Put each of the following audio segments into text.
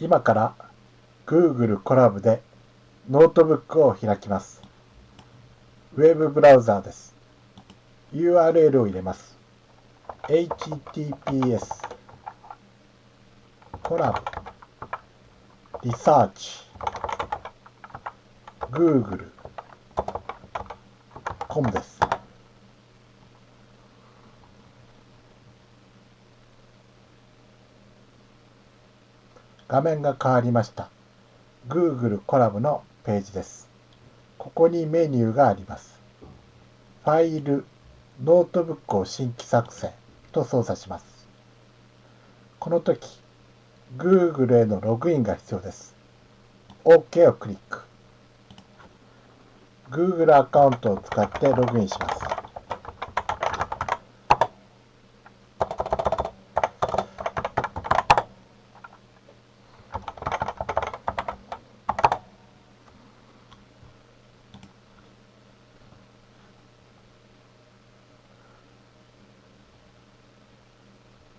今から Google コラボでノートブックを開きます。ウェブブラウザーです。URL を入れます。https コラボリサーチ Google コムです。画面が変わりました。Google コラボのページです。ここにメニューがあります。ファイル、ノートブックを新規作成と操作します。この時、Google へのログインが必要です。OK をクリック。Google アカウントを使ってログインします。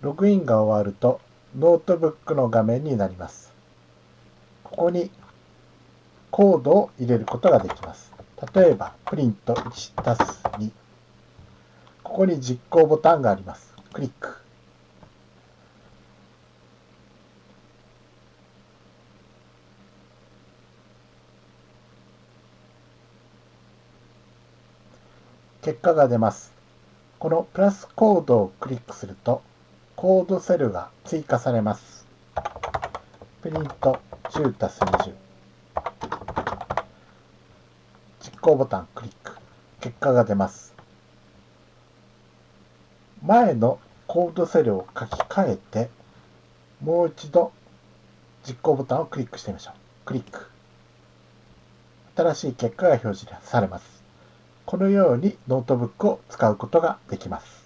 ログインが終わるとノートブックの画面になります。ここにコードを入れることができます。例えば、プリント1たす2。ここに実行ボタンがあります。クリック。結果が出ます。このプラスコードをクリックすると、コードセルが追加されます。プリント10たす20。実行ボタンクリック。結果が出ます。前のコードセルを書き換えて、もう一度実行ボタンをクリックしてみましょう。クリック。新しい結果が表示されます。このようにノートブックを使うことができます。